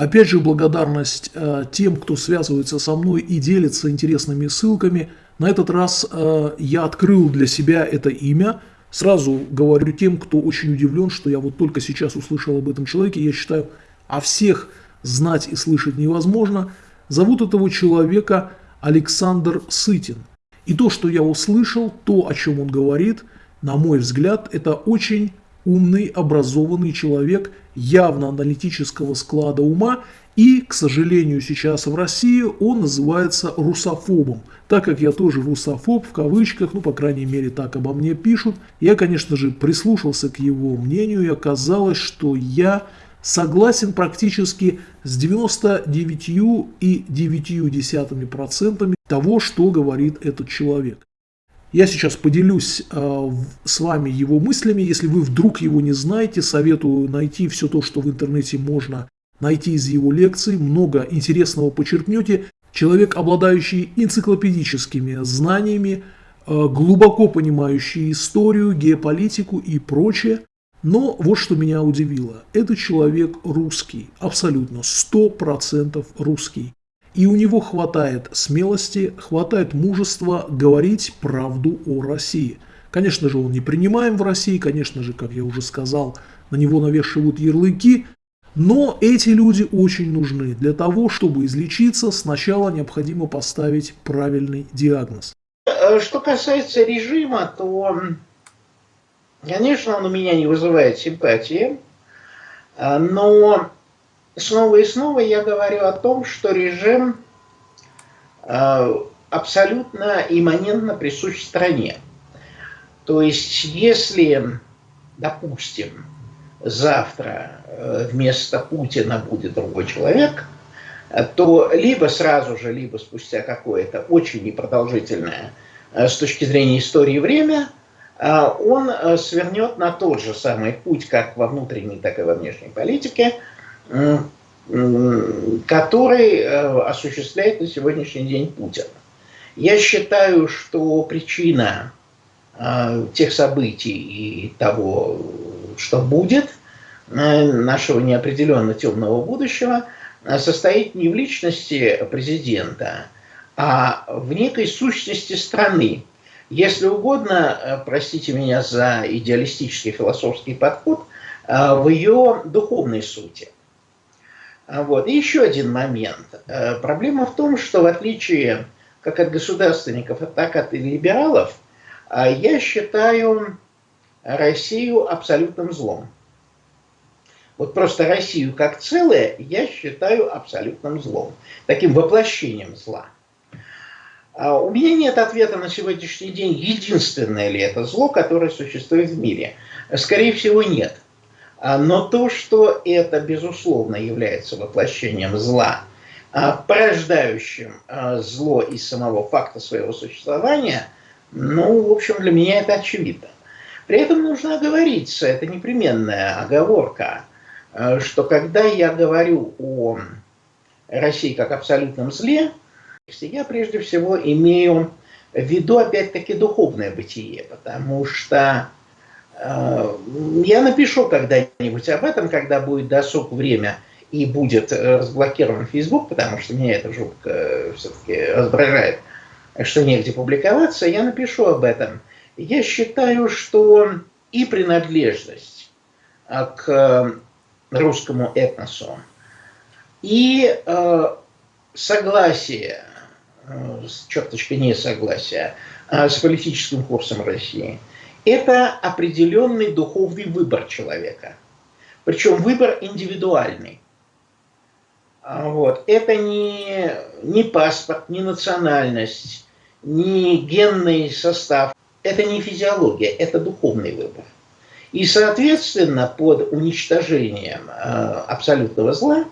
Опять же, благодарность э, тем, кто связывается со мной и делится интересными ссылками. На этот раз э, я открыл для себя это имя. Сразу говорю тем, кто очень удивлен, что я вот только сейчас услышал об этом человеке. Я считаю, о всех знать и слышать невозможно. Зовут этого человека Александр Сытин. И то, что я услышал, то, о чем он говорит, на мой взгляд, это очень умный, образованный человек, явно аналитического склада ума, и, к сожалению, сейчас в России он называется русофобом. Так как я тоже русофоб, в кавычках, ну, по крайней мере, так обо мне пишут, я, конечно же, прислушался к его мнению, и оказалось, что я согласен практически с 99,9% того, что говорит этот человек. Я сейчас поделюсь э, с вами его мыслями. Если вы вдруг его не знаете, советую найти все то, что в интернете можно найти из его лекций. Много интересного почерпнете. Человек, обладающий энциклопедическими знаниями, э, глубоко понимающий историю, геополитику и прочее. Но вот что меня удивило. Этот человек русский, абсолютно, 100% русский. И у него хватает смелости, хватает мужества говорить правду о России. Конечно же, он не принимаем в России, конечно же, как я уже сказал, на него навешивают ярлыки, но эти люди очень нужны. Для того, чтобы излечиться, сначала необходимо поставить правильный диагноз. Э, что касается режима, то, конечно, он у меня не вызывает симпатии, э, но снова и снова я говорю о том, что режим э, абсолютно имманентно присущ стране. То есть, если, допустим, завтра э, вместо Путина будет другой человек, то либо сразу же, либо спустя какое-то очень непродолжительное э, с точки зрения истории время, он свернет на тот же самый путь, как во внутренней, так и во внешней политике – который э, осуществляет на сегодняшний день Путин. Я считаю, что причина э, тех событий и того, что будет, э, нашего неопределенно темного будущего, состоит не в личности президента, а в некой сущности страны. Если угодно, простите меня за идеалистический философский подход, в ее духовной сути – вот. И еще один момент. Э, проблема в том, что в отличие как от государственников, так от либералов, э, я считаю Россию абсолютным злом. Вот просто Россию как целое я считаю абсолютным злом, таким воплощением зла. А у меня нет ответа на сегодняшний день, единственное ли это зло, которое существует в мире. Скорее всего, нет. А, но то, что это, безусловно, является воплощением зла, а, порождающим а, зло из самого факта своего существования, ну, в общем, для меня это очевидно. При этом нужно оговориться, это непременная оговорка, что когда я говорю о России как абсолютном зле, я прежде всего имею в виду, опять-таки, духовное бытие, потому что я напишу когда-нибудь об этом, когда будет досуг время и будет э, разблокирован Facebook, потому что меня это жутко э, все-таки раздражает, что негде публиковаться, я напишу об этом. Я считаю, что и принадлежность к русскому этносу, и согласие, с черточкой несогласия, с политическим курсом России – это определенный духовный выбор человека. Причем выбор индивидуальный. А вот. Это не, не паспорт, не национальность, не генный состав. Это не физиология, это духовный выбор. И, соответственно, под уничтожением э, абсолютного зла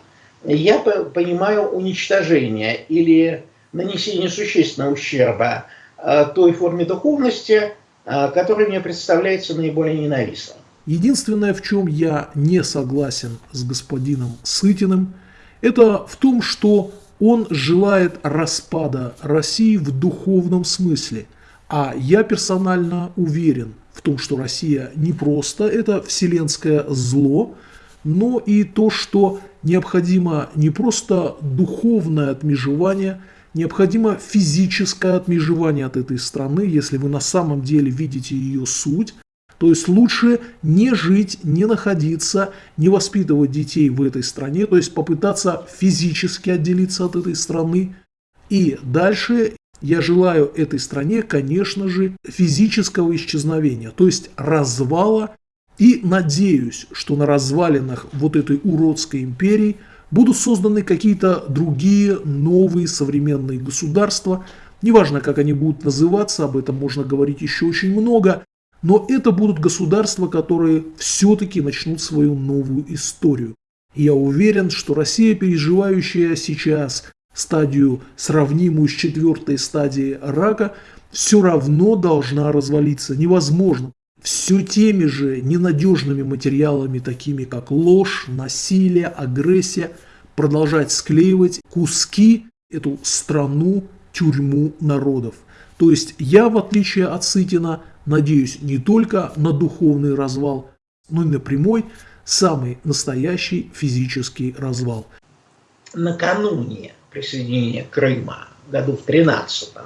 я понимаю уничтожение или нанесение существенного ущерба э, той форме духовности, который мне представляется наиболее ненавистным. Единственное, в чем я не согласен с господином Сытиным, это в том, что он желает распада России в духовном смысле. А я персонально уверен в том, что Россия не просто это вселенское зло, но и то, что необходимо не просто духовное отмежевание, необходимо физическое отмежевание от этой страны, если вы на самом деле видите ее суть. То есть лучше не жить, не находиться, не воспитывать детей в этой стране, то есть попытаться физически отделиться от этой страны. И дальше я желаю этой стране, конечно же, физического исчезновения, то есть развала. И надеюсь, что на развалинах вот этой уродской империи будут созданы какие-то другие новые современные государства. Неважно, как они будут называться, об этом можно говорить еще очень много. Но это будут государства, которые все-таки начнут свою новую историю. И я уверен, что Россия, переживающая сейчас стадию, сравнимую с четвертой стадией рака, все равно должна развалиться. Невозможно. Все теми же ненадежными материалами, такими как ложь, насилие, агрессия, продолжать склеивать куски эту страну, тюрьму народов. То есть я, в отличие от Сытина, надеюсь не только на духовный развал, но и на прямой, самый настоящий физический развал. Накануне присоединения Крыма году в 13 а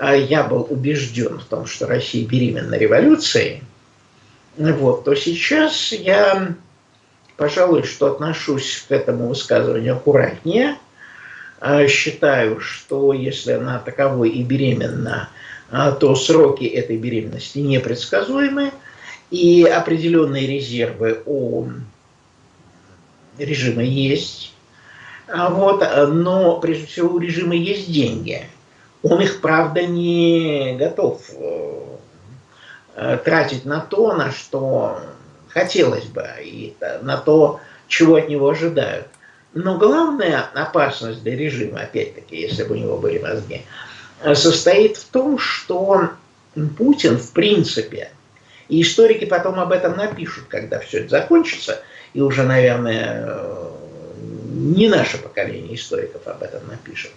я был убежден в том, что Россия беременна революцией, вот, то сейчас я, пожалуй, что отношусь к этому высказыванию аккуратнее. А считаю, что если она таковой и беременна, а, то сроки этой беременности непредсказуемы, и определенные резервы у режима есть. А вот, но прежде всего у режима есть деньги. Он их, правда, не готов э, тратить на то, на что хотелось бы, и на то, чего от него ожидают. Но главная опасность для режима, опять-таки, если бы у него были мозги, состоит в том, что Путин, в принципе, и историки потом об этом напишут, когда все это закончится, и уже, наверное, не наше поколение историков об этом напишет.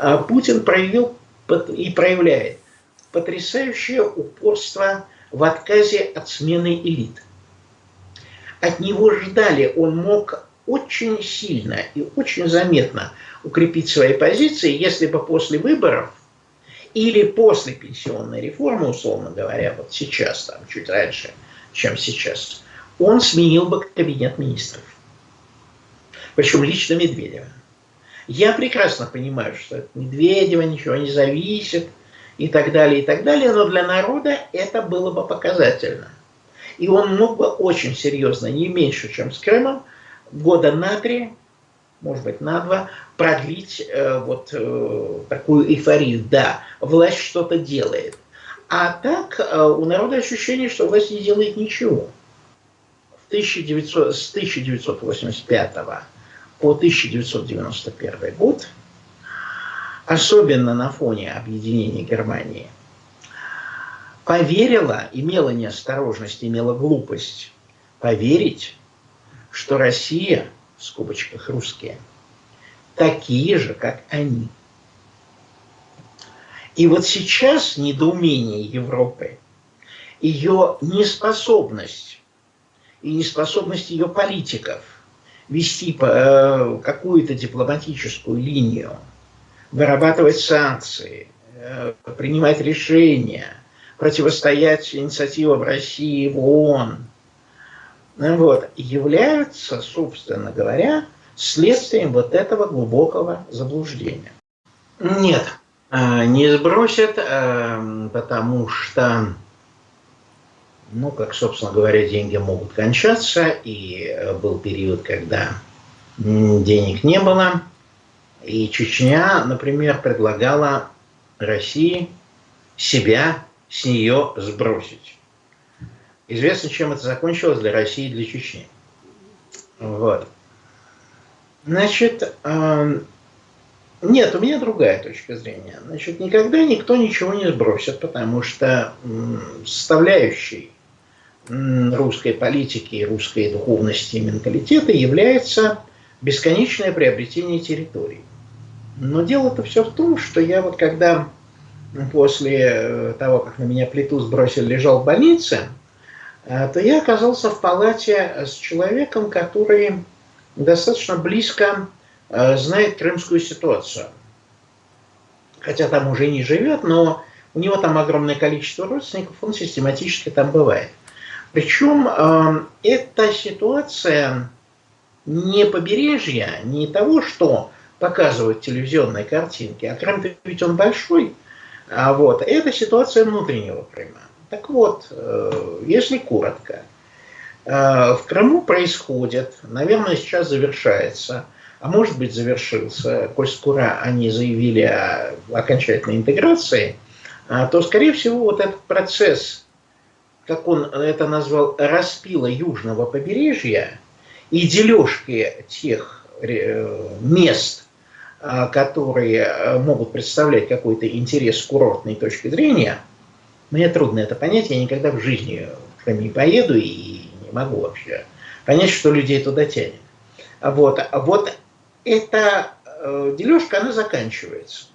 А Путин проявил и проявляет потрясающее упорство в отказе от смены элит. От него ждали, он мог очень сильно и очень заметно укрепить свои позиции, если бы после выборов или после пенсионной реформы, условно говоря, вот сейчас, там, чуть раньше, чем сейчас, он сменил бы кабинет министров. Причем лично Медведева. Я прекрасно понимаю, что от Медведева ничего не зависит и так далее, и так далее, но для народа это было бы показательно. И он мог бы очень серьезно, не меньше, чем с Крымом, года на три может быть, на два, продлить э, вот э, такую эйфорию. Да, власть что-то делает. А так э, у народа ощущение, что власть не делает ничего. В 1900, с 1985 по 1991 год, особенно на фоне объединения Германии, поверила, имела неосторожность, имела глупость поверить, что Россия – в скобочках русские, такие же, как они. И вот сейчас недоумение Европы, ее неспособность и неспособность ее политиков вести э, какую-то дипломатическую линию, вырабатывать санкции, э, принимать решения, противостоять инициативам России в ООН – вот, являются, собственно говоря, следствием вот этого глубокого заблуждения. Нет, э, не сбросят, потому что, ну, как, собственно говоря, деньги могут кончаться, и э, был период, когда денег не было, и Чечня, например, предлагала России себя с нее сбросить. Известно, чем это закончилось для России и для Чечни. Вот. Значит, э, нет, у меня другая точка зрения. Значит, никогда никто ничего не сбросит, потому что составляющей э, русской политики, русской духовности и менталитета является бесконечное приобретение территорий. Но дело-то все в том, что я вот когда после э, того, как на меня плиту сбросили, лежал в больнице, Э, то я оказался в палате с человеком, который достаточно близко э, знает крымскую ситуацию. Хотя там уже не живет, но у него там огромное количество родственников, он систематически там бывает. Причем э, эта ситуация не побережья, не того, что показывают телевизионные картинки, а Крым ведь он большой, а вот, это ситуация внутреннего Крыма. Так вот, э, если коротко, э, в Крыму происходит, наверное, сейчас завершается, а может быть завершился, коль скоро они заявили о окончательной интеграции, э, то, скорее всего, вот этот процесс, как он это назвал, распила южного побережья и дележки тех мест, которые могут представлять какой-то интерес с курортной точки зрения – мне трудно это понять, я никогда в жизни в Крым не поеду и не могу вообще понять, что людей туда тянет. Вот, вот эта э, дележка, она заканчивается.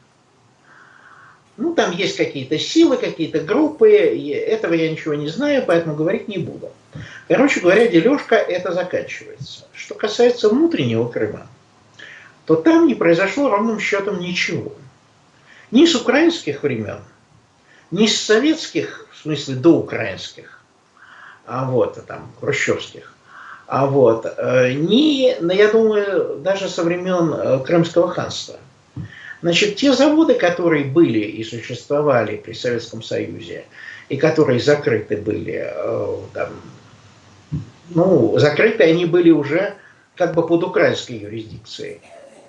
Ну, там есть какие-то силы, какие-то группы, этого я ничего не знаю, поэтому говорить не буду. Короче говоря, дележка это заканчивается. Что касается внутреннего Крыма, то там не произошло ровным счетом ничего. Ни с украинских времен, не с советских, в смысле до украинских, а вот там хрущевских, а вот э, не, ну, я думаю, даже со времен э, Крымского ханства. Значит, те заводы, которые были и существовали при Советском Союзе, и которые закрыты были, э, там, ну, закрыты они были уже как бы под украинской юрисдикцией.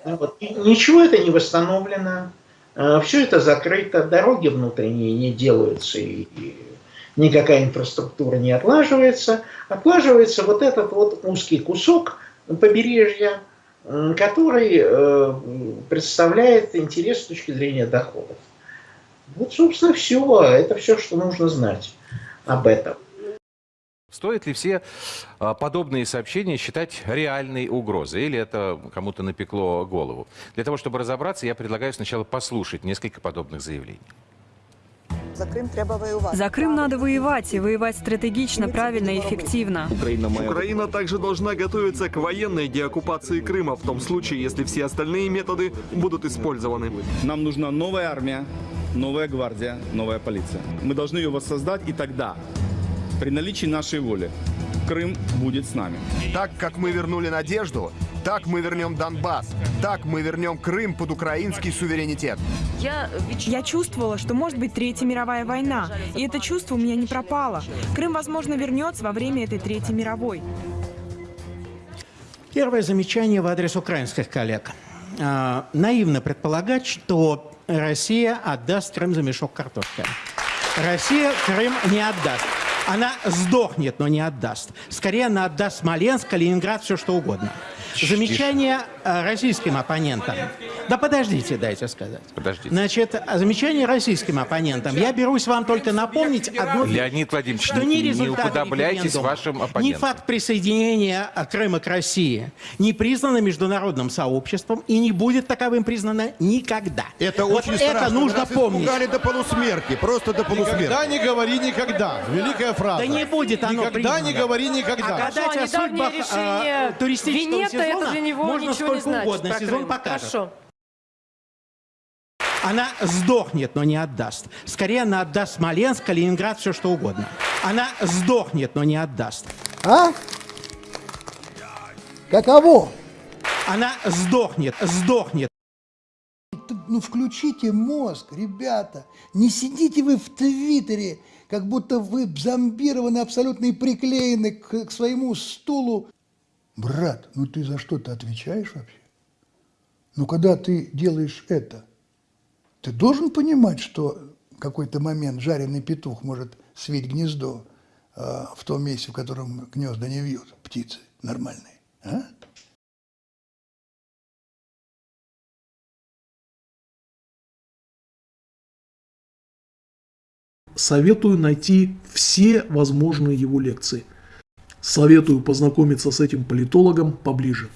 Вот. ничего это не восстановлено, Э, Все это закрыто, дороги внутренние не делаются, и, никакая инфраструктура не отлаживается. Отлаживается вот этот вот узкий кусок побережья, который э, представляет интерес с точки зрения доходов. Вот, собственно, все. Это все, что нужно знать об этом. Стоит ли все а, подобные сообщения считать реальной угрозой? Или это кому-то напекло голову? Для того, чтобы разобраться, я предлагаю сначала послушать несколько подобных заявлений. За Крым треба воевать. За Крым надо воевать, и воевать стратегично, правильно и эффективно. Украина также должна готовиться к военной деоккупации Крыма в том случае, если все остальные методы будут использованы. Нам нужна новая армия, новая гвардия, новая полиция. Мы должны ее воссоздать, и тогда при наличии нашей воли Крым будет с нами. Так как мы вернули надежду, так мы вернем Донбасс. Так мы вернем Крым под украинский суверенитет. Я, чувствовала, что может быть Третья мировая война. И это чувство у меня не пропало. Крым, возможно, вернется во время этой Третьей мировой. Первое замечание в адрес украинских коллег. А, наивно предполагать, что Россия отдаст Крым за мешок картошки. Россия Крым не отдаст. Она сдохнет, но не отдаст. Скорее, она отдаст Смоленск, Калининград, все что угодно. Замечание э, российским оппонентам. Да подождите, дайте сказать. Подождите. Значит, замечание российским оппонентам. Я берусь вам только напомнить одну Леонид Владимирович, что не результаты уподобляйтесь вашим оппонентам. Ни факт присоединения Крыма к России не признано международным сообществом и не будет таковым признано никогда. Это вот очень это страшно. нужно Нас помнить. до полусмерти, просто до полусмерти. Никогда не говори никогда. Великая фраза. Да не будет оно Никогда признано. не говори никогда. А гадать о судьбах э, туристического Венета, сезона это для него можно ничего не сколько значит угодно. про Сезон Крым. покажет. Хорошо. Она сдохнет, но не отдаст. Скорее, она отдаст Смоленск, Калининград, все что угодно. Она сдохнет, но не отдаст. А? Каково? Она сдохнет, сдохнет. Ну включите мозг, ребята. Не сидите вы в Твиттере, как будто вы зомбированы абсолютно и приклеены к, к своему стулу. Брат, ну ты за что-то отвечаешь вообще? Ну когда ты делаешь это, ты должен понимать, что какой-то момент жареный петух может свить гнездо э, в том месте, в котором гнезда не вьют птицы нормальные. А? Советую найти все возможные его лекции. Советую познакомиться с этим политологом поближе.